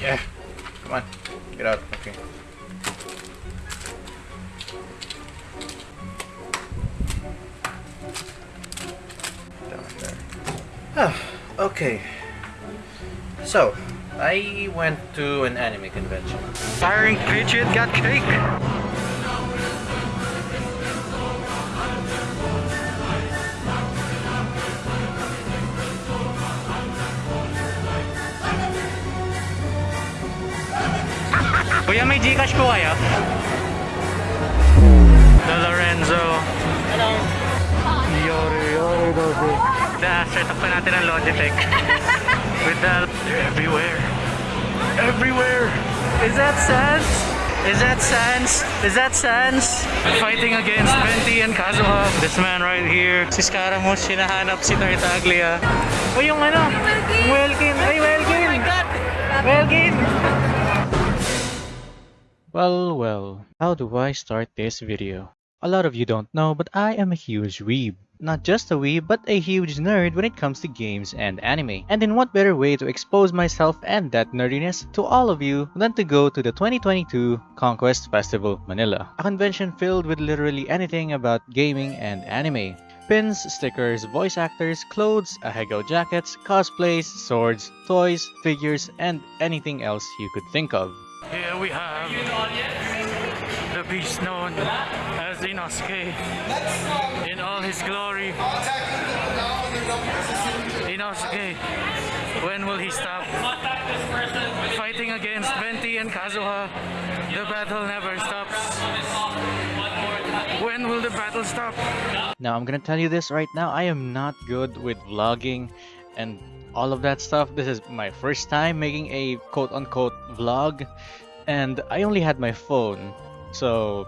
Yeah. Come on. Get out. Okay. Down there. Ah, okay. So, I went to an anime convention. Iron Patriot got cake. Kuya, may Gcash po kayo? The Lorenzo. Hello. Yori, yori, dosi. The setup pa natin ang Logitech. With the... They're everywhere. Everywhere! Is that Sans? Is that Sans? Is that Sans? Fighting against Venti and Kazuha. This man right here. Si Scaramouche, hinahanap si Tartaglia. O yung ano? Welkin! Ay, Welkin! My God! Welkin! Well, well, how do I start this video? A lot of you don't know, but I am a huge weeb. Not just a weeb, but a huge nerd when it comes to games and anime. And in what better way to expose myself and that nerdiness to all of you than to go to the 2022 Conquest Festival Manila. A convention filled with literally anything about gaming and anime. Pins, stickers, voice actors, clothes, ahegao jackets, cosplays, swords, toys, figures, and anything else you could think of. Here we have the beast known as Inosuke in all his glory. Inosuke, when will he stop fighting against Venti and Kazuha? The battle never stops. When will the battle stop? Now, I'm gonna tell you this right now. I am not good with vlogging and all of that stuff. This is my first time making a quote unquote vlog, and I only had my phone. So,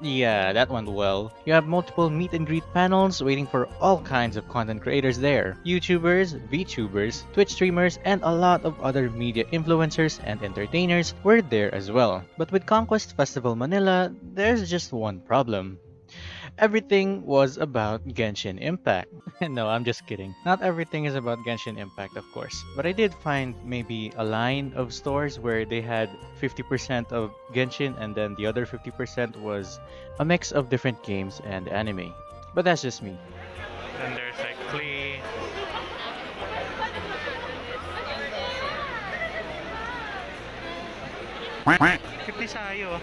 yeah, that went well. You have multiple meet and greet panels waiting for all kinds of content creators there. YouTubers, VTubers, Twitch streamers, and a lot of other media influencers and entertainers were there as well. But with Conquest Festival Manila, there's just one problem. Everything was about Genshin Impact. no, I'm just kidding. Not everything is about Genshin Impact, of course. But I did find maybe a line of stores where they had 50% of Genshin and then the other 50% was a mix of different games and anime. But that's just me. And there's like Klee. Kipti sayo.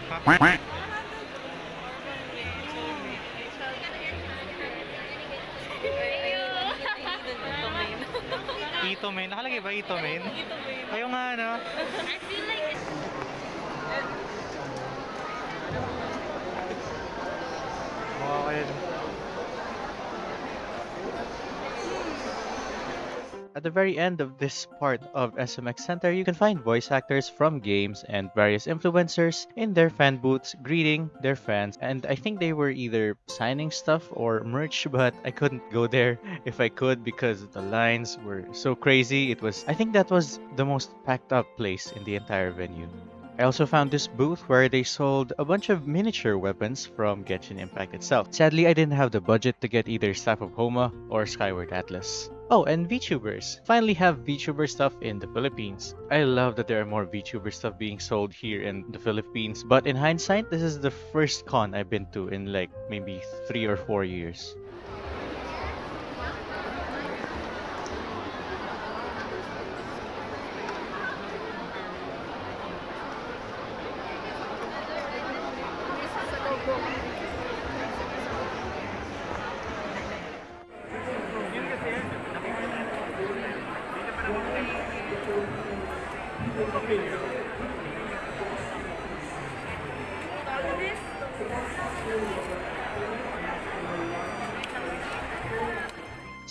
Ito main. Nakalagay ba ito main? Ayaw nga ano. I feel like it's At the very end of this part of SMX Center, you can find voice actors from games and various influencers in their fan booths greeting their fans. And I think they were either signing stuff or merch, but I couldn't go there if I could because the lines were so crazy. It was, I think that was the most packed up place in the entire venue. I also found this booth where they sold a bunch of miniature weapons from Genshin Impact itself. Sadly, I didn't have the budget to get either Staff of Homa or Skyward Atlas. Oh, and VTubers. Finally have VTuber stuff in the Philippines. I love that there are more VTuber stuff being sold here in the Philippines, but in hindsight, this is the first con I've been to in like maybe three or four years.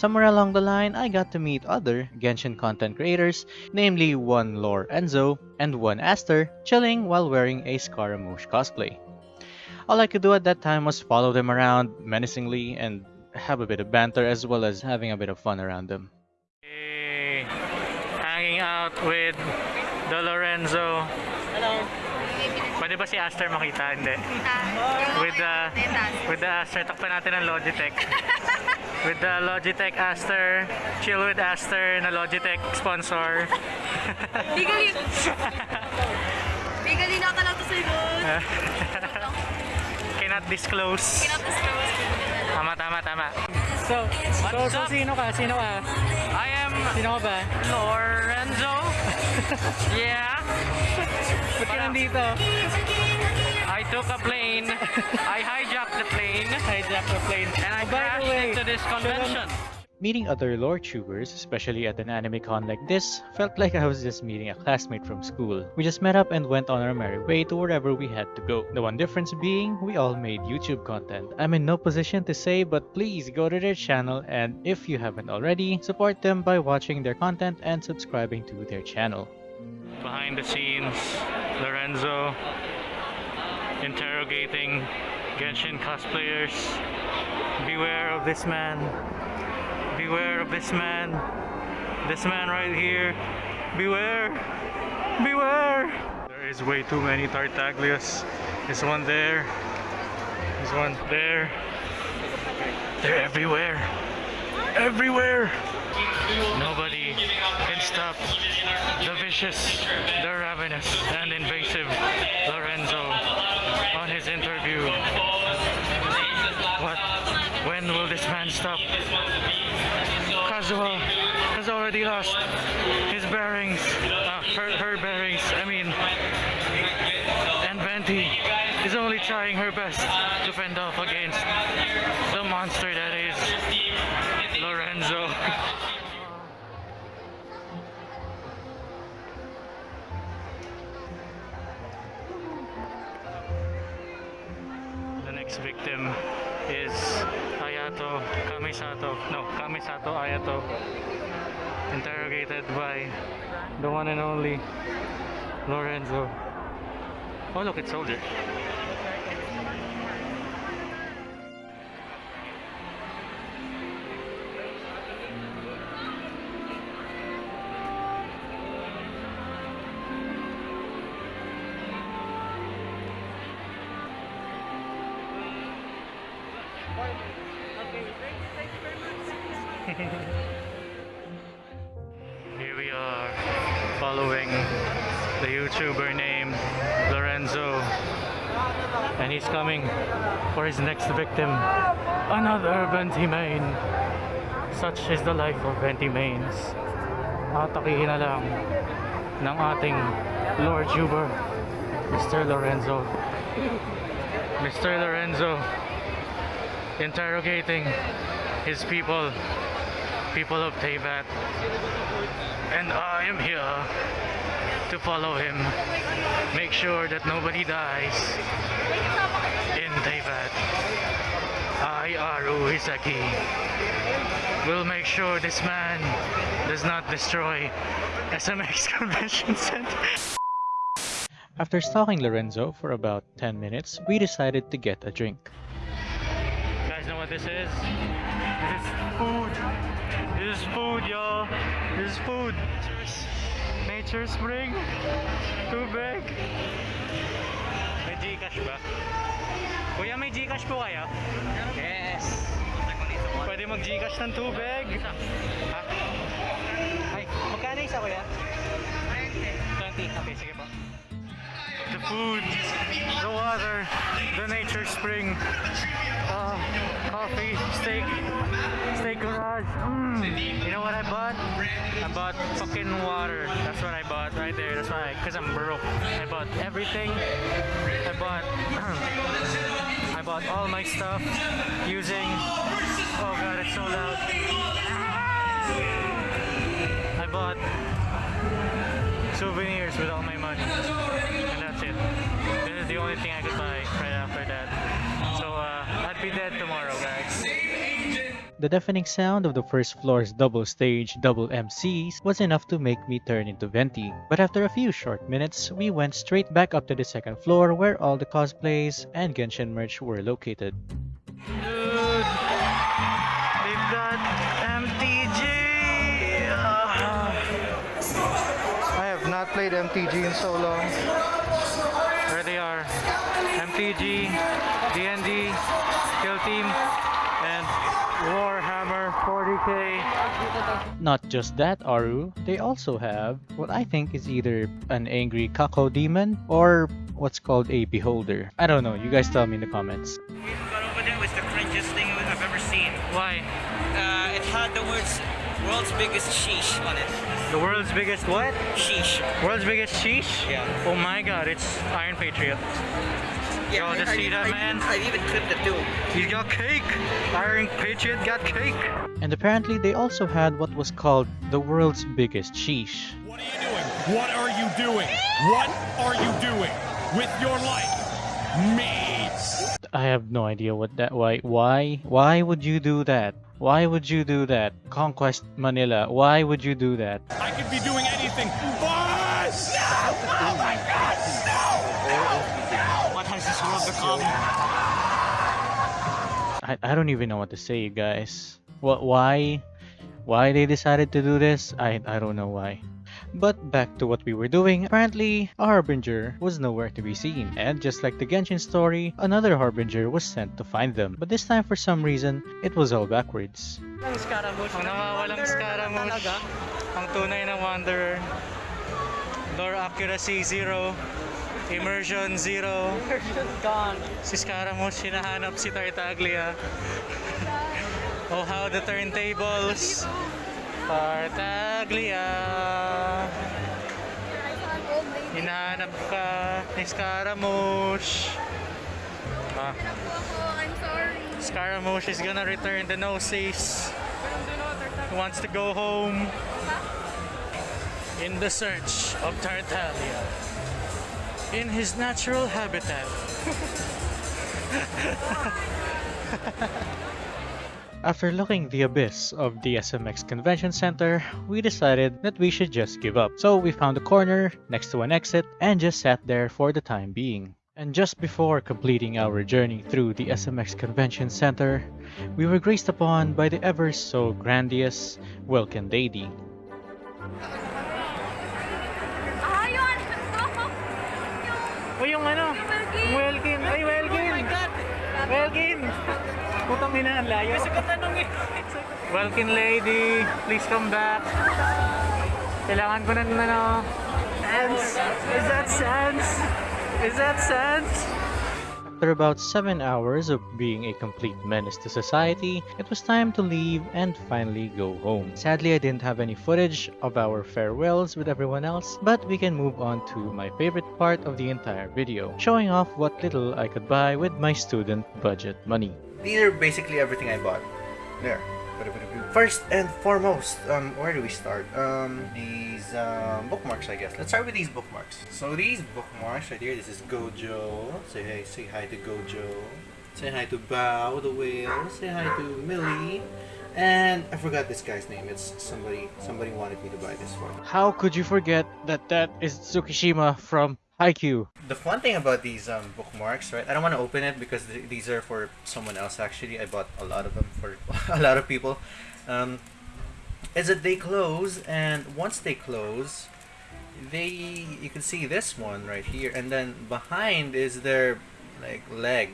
Somewhere along the line, I got to meet other Genshin content creators, namely one Lorenzo and one Aster, chilling while wearing a Scaramouche cosplay. All I could do at that time was follow them around menacingly and have a bit of banter as well as having a bit of fun around them. Hey, hanging out with the Lorenzo. Hello. Pwede ba si Aster makita? Hindi. With the, with the Aster, takpan natin ang Logitech. with the Logitech Aster, Chill with Aster na Logitech sponsor. Legally. Legally na lang to sa Cannot disclose. Cannot disclose. Tama, tama, tama. So, so, so sino ka? Sino ka? I am Sino ka ba? Lorenzo. yeah. Ba't ka nandito? I took a plane. I hijacked the plane. Hijacked the plane. And I crashed into this convention. Meeting other lore tubers, especially at an anime con like this, felt like I was just meeting a classmate from school. We just met up and went on our merry way to wherever we had to go. The one difference being, we all made YouTube content. I'm in no position to say, but please go to their channel and if you haven't already, support them by watching their content and subscribing to their channel. Behind the scenes, Lorenzo interrogating Genshin cosplayers. Beware of this man. Beware of this man. This man right here. Beware. Beware. There is way too many Tartaglias. There's one there. There's one there. They're everywhere. Everywhere. Nobody can stop the vicious, the ravenous, and invasive Lorenzo interview. What? When will this man stop? Kazuha has already lost his bearings, uh, her, her bearings, I mean, and Venti is only trying her best to fend off against the monster that is Victim is Ayato Kamisato. No, Kamisato Ayato. Interrogated by the one and only Lorenzo. Oh, look, it's Soldier. Such is the life of Ventimanes. Atakihin na lang ng ating Lord Tuber, Mr. Lorenzo. Mr. Lorenzo interrogating his people, people of Teyvat. And I am here to follow him. Make sure that nobody dies in Teyvat. I, Aru Hisaki, will make sure this man does not destroy SMX Convention Center. After stalking Lorenzo for about 10 minutes, we decided to get a drink. You guys know what this is? This is food. This is food, y'all. This is food. Nature Spring. Tubig. May Gcash ba? Kuya, may Gcash po kaya? Yes. Pwede mag Gcash ng tubig. Ha? Ay, magkano isa kuya? 20. Okay, sige po. The food, the water, the nature spring, uh, coffee, steak, steak garage. Mm. You know what I bought? I bought fucking water. That's what I bought right there. That's why, cause I'm broke. I bought everything. I bought, bought all my stuff using. Oh god, it's so loud. I bought souvenirs with all my money. And that's it. This is the only thing I could buy The deafening sound of the first floor's double stage, double MCs was enough to make me turn into Venti. But after a few short minutes, we went straight back up to the second floor where all the cosplays and Genshin merch were located. Dude, we've got MTG. Ah. I have not played MTG in so long. There they are. MTG, DND, Kill Team, Not just that, Aru, they also have what I think is either an angry cacodemon or what's called a beholder. I don't know, you guys tell me in the comments. got over there was the cringiest thing I've ever seen. Why? Uh, it had the words world's biggest sheesh on it. The world's biggest what? Sheesh. World's biggest sheesh? Yeah. Oh my god, it's Iron Patriot. Yeah, Yo, just I, see that, I, man? I, even clipped it too. He's got cake! Iron Patriot got cake! And apparently they also had what was called the world's biggest sheesh. What are you doing? What are you doing? What are you doing with your life? Me. I have no idea what that why why why would you do that? Why would you do that? Conquest Manila, why would you do that? I could be doing anything, but no! I, I don't even know what to say, you guys. What why why they decided to do this? I I don't know why. But back to what we were doing, apparently a harbinger was nowhere to be seen, and just like the Genshin story, another harbinger was sent to find them. But this time for some reason, it was all backwards. Scaramouche. Wanderer. Lore accuracy 0. Immersion 0. Immersion gone. Si Scaramouche hinahanap si Tartaglia. oh how the turntables. Tartaglia. Hinahanap ka ni Scaramouche. Ah, I'm sorry. Scaramouche is gonna return the noses. He wants to go home. In the search of Tartaglia. In his natural habitat. After looking the abyss of the SMX Convention Center, we decided that we should just give up. So we found a corner next to an exit and just sat there for the time being. And just before completing our journey through the SMX Convention Center, we were graced upon by the ever so grandiose Welkin Lady. O yung ano? Welkin! Ay, Welkin! Oh! Welkin! Putang ina, ang layo. Kasi tanong eh. Welkin lady, please come back. Kailangan ko na ano. Sans! Is that Sans? Is that Sans? After about 7 hours of being a complete menace to society, it was time to leave and finally go home. Sadly, I didn't have any footage of our farewells with everyone else, but we can move on to my favorite part of the entire video, showing off what little I could buy with my student budget money. These are basically everything I bought. There. First and foremost, um, where do we start? Um, these um, bookmarks, I guess. Let's start with these bookmarks. So these bookmarks right here. This is Gojo. Say hey, say hi to Gojo. Say hi to Bao the whale. Say hi to Millie. And I forgot this guy's name. It's somebody. Somebody wanted me to buy this for. How could you forget that that is Tsukishima from Haikyuu? The fun thing about these um, bookmarks, right? I don't want to open it because th- these are for someone else. Actually, I bought a lot of them for a lot of people. Um, is that they close, and once they close, they you can see this one right here, and then behind is their like leg.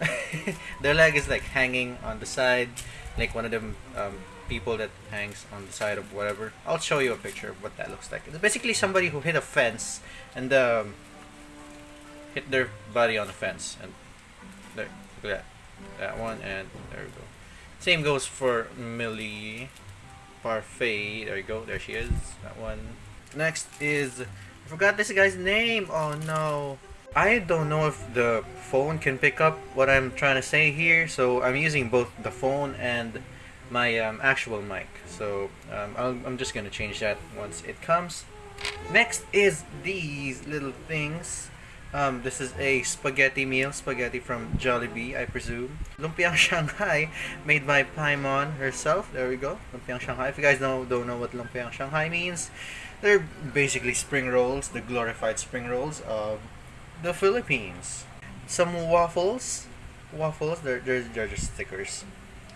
their leg is like hanging on the side, like one of them um, people that hangs on the side of whatever. I'll show you a picture of what that looks like. It's basically somebody who hit a fence and um, hit their body on the fence, and there, look at that, that one, and there we go. Same goes for Millie Parfait. There you go. There she is. That one. Next is I forgot this guy's name. Oh no. I don't know if the phone can pick up what I'm trying to say here, so I'm using both the phone and my um, actual mic. So um, I'll, I'm just gonna change that once it comes. Next is these little things. Um, this is a spaghetti meal, spaghetti from Jollibee, I presume. Lumpiang Shanghai, made by Paimon herself. There we go, Lumpiang Shanghai. If you guys know, don't know what Lumpiang Shanghai means, they're basically spring rolls, the glorified spring rolls of the Philippines. Some waffles, waffles. They're they're, they're just stickers,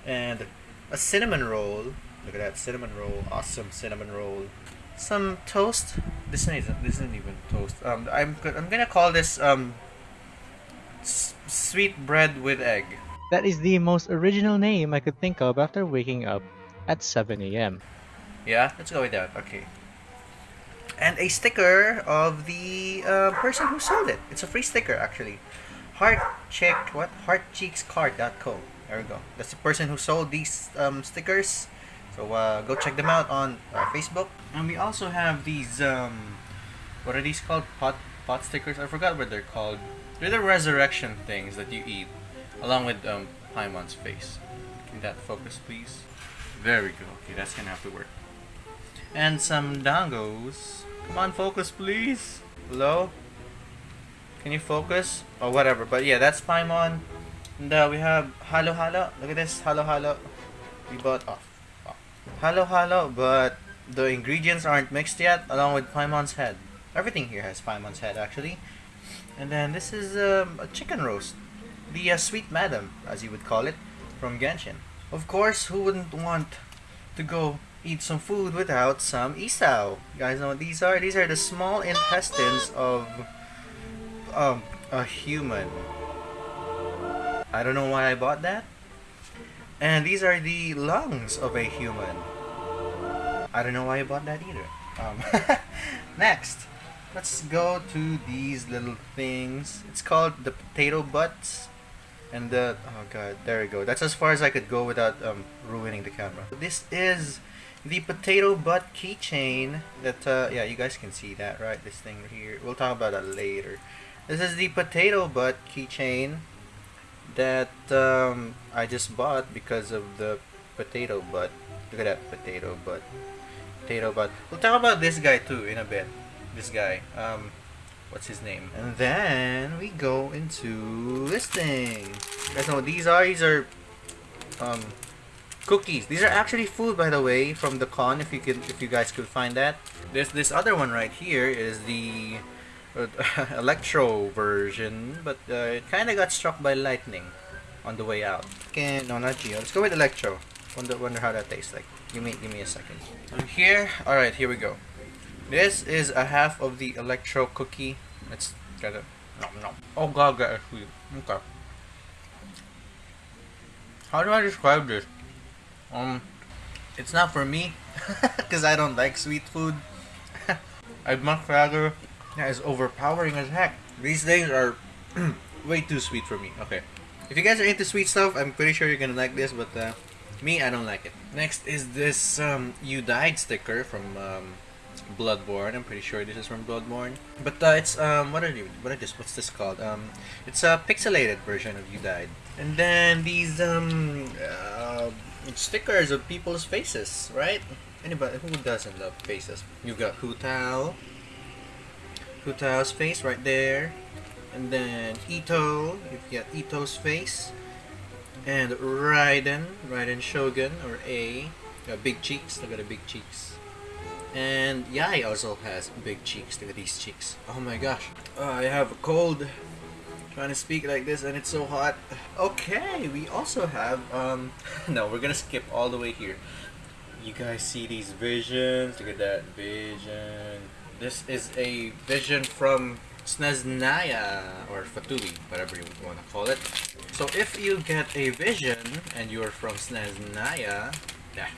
and a cinnamon roll. Look at that cinnamon roll, awesome cinnamon roll some toast. This isn't this isn't even toast. Um, I'm I'm gonna call this um s- sweet bread with egg. That is the most original name I could think of after waking up at 7 a.m. Yeah, let's go with that. Okay. And a sticker of the uh, person who sold it. It's a free sticker actually. Heart check what? Heartcheekscard.co. There we go. That's the person who sold these um, stickers. So uh, go check them out on uh, Facebook. And we also have these um, what are these called? Pot pot stickers. I forgot what they're called. They're the resurrection things that you eat, along with um, Paimon's face. Can that focus, please? There we go. Okay, that's gonna have to work. And some dangos. Come on, focus, please. Hello? Can you focus? Or whatever. But yeah, that's Paimon. And uh, we have Halo Halo. Look at this. Halo Halo. We bought off. Oh. Halo Halo, but the ingredients aren't mixed yet, along with Paimon's head. Everything here has Paimon's head, actually. And then this is um, a chicken roast. The uh, sweet madam, as you would call it, from Genshin. Of course, who wouldn't want to go eat some food without some isaw? You guys know what these are? These are the small intestines of um, a human. I don't know why I bought that. And these are the lungs of a human. I don't know why I bought that either. Um, next, let's go to these little things. It's called the potato butts. And the, oh god, there we go. That's as far as I could go without um, ruining the camera. This is the potato butt keychain that, uh, yeah, you guys can see that, right? This thing right here. We'll talk about that later. This is the potato butt keychain that um, I just bought because of the potato butt. Look at that potato butt. Butt. We'll talk about this guy too in a bit. This guy. Um, what's his name? And then we go into this thing. You guys know what these are? These are um, cookies. These are actually food, by the way, from the con. If you could, if you guys could find that. This this other one right here is the uh, electro version, but uh, it kind of got struck by lightning on the way out. Okay, no, not Geo. Let's go with electro. Wonder wonder how that tastes like. Give me give me a second. And here, all right, here we go. This is a half of the electro cookie. Let's get it. No, no. Oh god, get sweet. Okay. How do I describe this? Um, it's not for me, because I don't like sweet food. I'd much rather. Yeah, it's overpowering as heck. These things are way too sweet for me. Okay. If you guys are into sweet stuff, I'm pretty sure you're gonna like this, but uh, me, I don't like it. Next is this um, You Died sticker from um, Bloodborne. I'm pretty sure this is from Bloodborne. But uh, it's, um, what are you, what are this, what's this called? Um, it's a pixelated version of You Died. And then these um, uh, stickers of people's faces, right? Anybody, who doesn't love faces? You got Hu Tao. Hu Tao's face right there. And then Itto, you've got Itto's face. And Raiden, Raiden Shogun, or A. Got big cheeks, look at the big cheeks. And Yae also has big cheeks, look at these cheeks. Oh my gosh, uh, I have a cold. Trying to speak like this and it's so hot. Okay, we also have, um, no, we're gonna skip all the way here. You guys see these visions? Look at that vision. This is a vision from Snezhnaya or Fatui, whatever you want to call it. So if you get a vision and you're from Snezhnaya, yeah,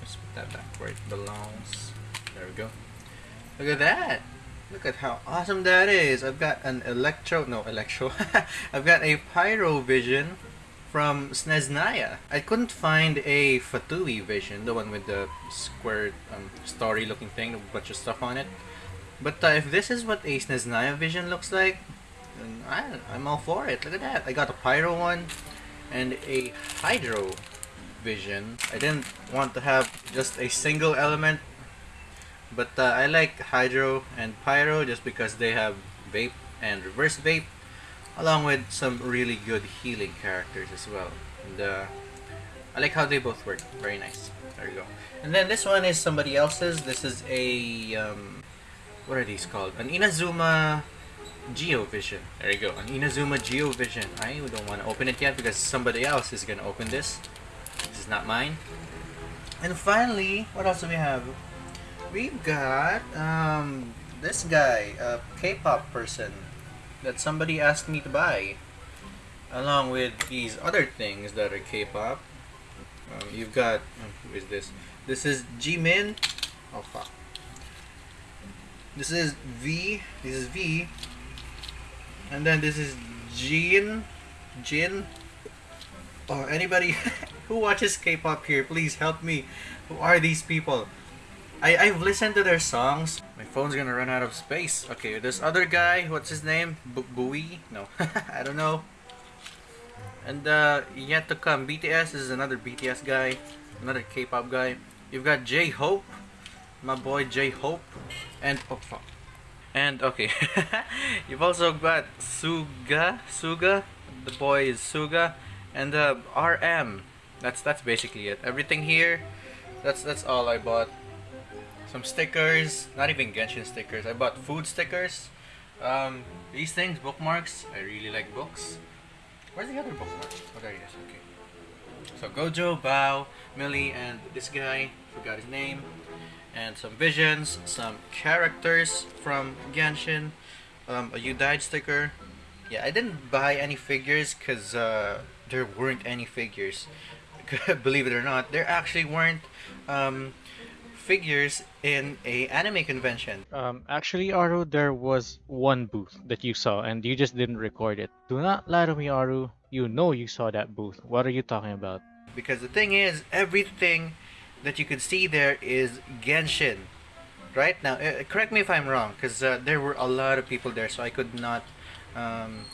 let's put that back where it belongs. There we go. Look at that. Look at how awesome that is. I've got an electro, no electro. I've got a pyro vision from Snezhnaya. I couldn't find a Fatui vision, the one with the square um, story looking thing, a bunch of stuff on it. But uh, if this is what a Snezhnaya vision looks like, then I, I'm all for it. Look at that. I got a Pyro one and a Hydro vision. I didn't want to have just a single element, but uh, I like Hydro and Pyro just because they have Vape and Reverse Vape, along with some really good healing characters as well. And uh, I like how they both work. Very nice. There you go. And then this one is somebody else's. This is a um, what are these called? An Inazuma GeoVision. There you go, an Inazuma GeoVision. I don't want to open it yet because somebody else is going to open this. This is not mine. And finally, what else do we have? We've got um, this guy, a K-pop person that somebody asked me to buy. Along with these other things that are K-pop. Um, you've got who is this? This is Jimin. Oh fuck. This is V. This is V. And then this is Jin. Jin. Oh, anybody who watches K-pop here, please help me. Who are these people? I I've listened to their songs. My phone's gonna run out of space. Okay, this other guy, what's his name? Bu Bui? No, I don't know. And uh, yet to come, BTS is another BTS guy, another K-pop guy. You've got J Hope, my boy J And oh. And okay, you've also got Suga, Suga, the boy is Suga, and uh, RM. That's that's basically it. Everything here, that's that's all I bought. Some stickers, not even Genshin stickers. I bought food stickers. Um, these things, bookmarks. I really like books. Where's the other bookmark? Oh, there he is. Okay. So Gojo, Bao, Millie, and this guy. Forgot his name. And some visions, some characters from Genshin. Um, a You Died sticker. Yeah, I didn't buy any figures because uh, there weren't any figures. Believe it or not, there actually weren't um, figures in a anime convention. Um, actually, Aru, there was one booth that you saw and you just didn't record it. Do not lie to me, Aru. You know you saw that booth. What are you talking about? Because the thing is, everything that you could see there is Genshin. Right now, uh, correct me if I'm wrong, because uh, there were a lot of people there, so I could not um,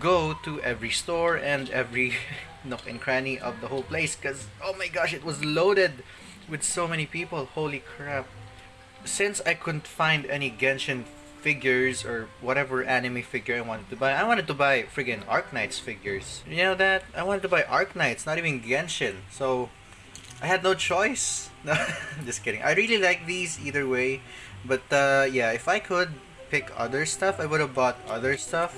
go to every store and every nook and cranny of the whole place, because oh my gosh, it was loaded with so many people. Holy crap! Since I couldn't find any Genshin figures or whatever anime figure I wanted to buy, I wanted to buy friggin' Arknights figures. You know that? I wanted to buy Arknights, not even Genshin. So I had no choice. No, just kidding. I really like these either way, but uh, yeah, if I could pick other stuff, I would have bought other stuff.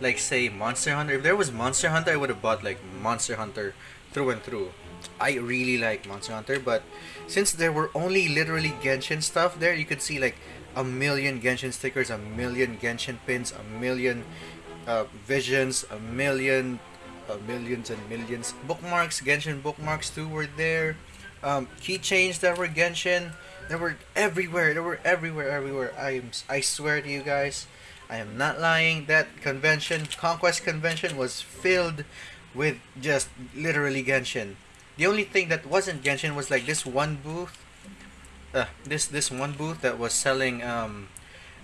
Like say Monster Hunter. If there was Monster Hunter, I would have bought like Monster Hunter through and through. I really like Monster Hunter, but since there were only literally Genshin stuff there, you could see like a million Genshin stickers, a million Genshin pins, a million uh, visions, a million, uh, millions and millions bookmarks. Genshin bookmarks too were there. Um, keychains that were Genshin. They were everywhere. They were everywhere, everywhere. I am, I swear to you guys, I am not lying. That convention, Conquest Convention, was filled with just literally Genshin. The only thing that wasn't Genshin was like this one booth. Uh, this this one booth that was selling um,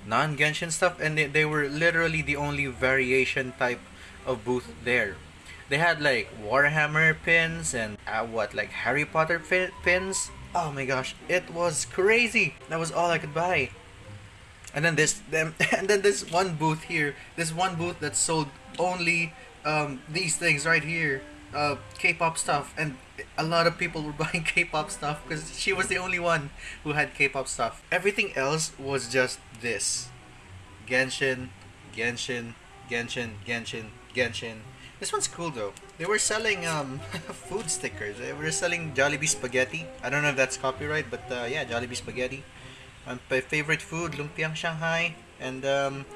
non-Genshin stuff, and they, they were literally the only variation type of booth there. They had like Warhammer pins and uh, what like Harry Potter pins. Oh my gosh, it was crazy. That was all I could buy. And then this them and then this one booth here, this one booth that sold only um, these things right here, uh, K-pop stuff, and a lot of people were buying K-pop stuff because she was the only one who had K-pop stuff. Everything else was just this, Genshin, Genshin, Genshin, Genshin, Genshin. This one's cool though. They were selling um, food stickers. They were selling Jollibee spaghetti. I don't know if that's copyright, but uh, yeah, Jollibee spaghetti. Um, my favorite food, lumpiang Shanghai, and um,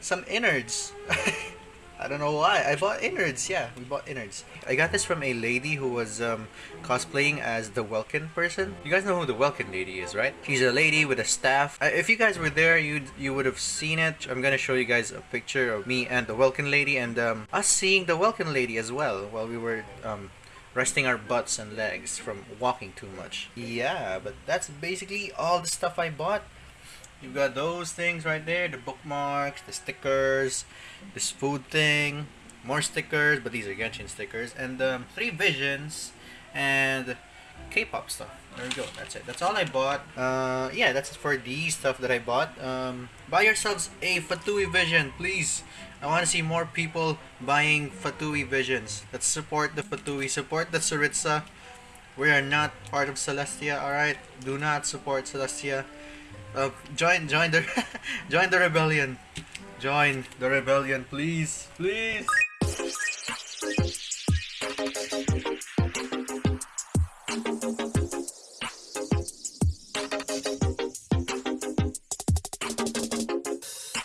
some innards. I don't know why. I bought innards. Yeah, we bought innards. I got this from a lady who was um, cosplaying as the Welkin person. You guys know who the Welkin lady is, right? She's a lady with a staff. Uh, if you guys were there, you you would have seen it. I'm gonna show you guys a picture of me and the Welkin lady, and um, us seeing the Welkin lady as well while we were um, resting our butts and legs from walking too much. Yeah, but that's basically all the stuff I bought. You've got those things right there, the bookmarks, the stickers, this food thing, more stickers, but these are Genshin stickers, and um, three visions, and K-pop stuff. There we go. That's it. That's all I bought. Uh, yeah, that's for the stuff that I bought. Um, buy yourselves a Fatui Vision, please. I want to see more people buying Fatui Visions. Let's support the Fatui. Support the Tsaritsa. We are not part of Celestia, alright? Do not support Celestia. Uh, join, join the, join the rebellion. Join the rebellion, please, please.